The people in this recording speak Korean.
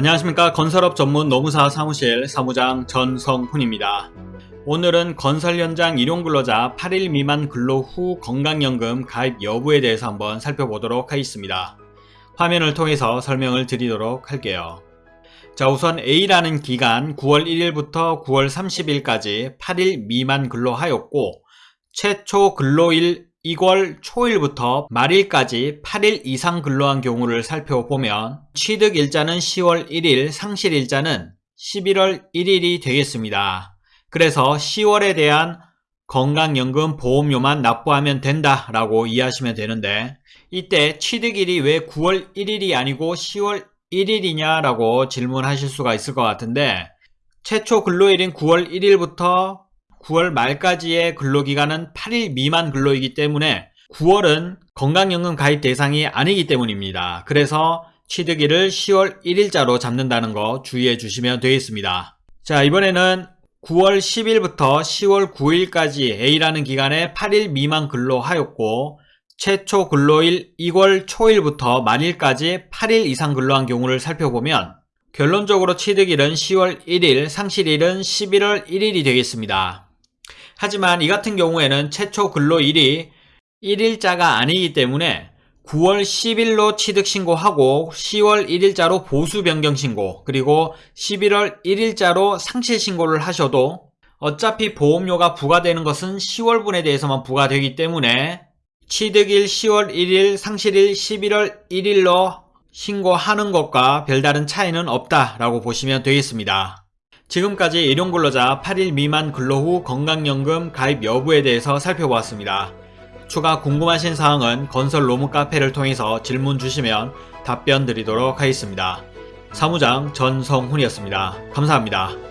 안녕하십니까 건설업 전문 노무사 사무실 사무장 전성훈입니다. 오늘은 건설 현장 일용 근로자 8일 미만 근로 후 건강연금 가입 여부에 대해서 한번 살펴보도록 하겠습니다. 화면을 통해서 설명을 드리도록 할게요. 자 우선 A라는 기간 9월 1일부터 9월 30일까지 8일 미만 근로하였고 최초 근로일 2월 초일부터 말일까지 8일 이상 근로한 경우를 살펴보면 취득일자는 10월 1일, 상실일자는 11월 1일이 되겠습니다. 그래서 10월에 대한 건강연금 보험료만 납부하면 된다라고 이해하시면 되는데 이때 취득일이 왜 9월 1일이 아니고 10월 1일이냐라고 질문하실 수가 있을 것 같은데 최초 근로일인 9월 1일부터 9월 말까지의 근로기간은 8일 미만 근로이기 때문에 9월은 건강연금 가입 대상이 아니기 때문입니다. 그래서 취득일을 10월 1일자로 잡는다는 거 주의해 주시면 되겠습니다. 자 이번에는 9월 10일부터 10월 9일까지 A라는 기간에 8일 미만 근로하였고 최초 근로일 2월 초일부터 만일까지 8일 이상 근로한 경우를 살펴보면 결론적으로 취득일은 10월 1일, 상실일은 11월 1일이 되겠습니다. 하지만 이 같은 경우에는 최초 근로일이 1일자가 아니기 때문에 9월 10일로 취득 신고하고 10월 1일자로 보수 변경 신고 그리고 11월 1일자로 상실 신고를 하셔도 어차피 보험료가 부과되는 것은 10월분에 대해서만 부과되기 때문에 취득일 10월 1일, 상실일 11월 1일로 신고하는 것과 별다른 차이는 없다라고 보시면 되겠습니다. 지금까지 일용근로자 8일 미만 근로 후 건강연금 가입 여부에 대해서 살펴보았습니다. 추가 궁금하신 사항은 건설 로무 카페를 통해서 질문 주시면 답변 드리도록 하겠습니다. 사무장 전성훈이었습니다. 감사합니다.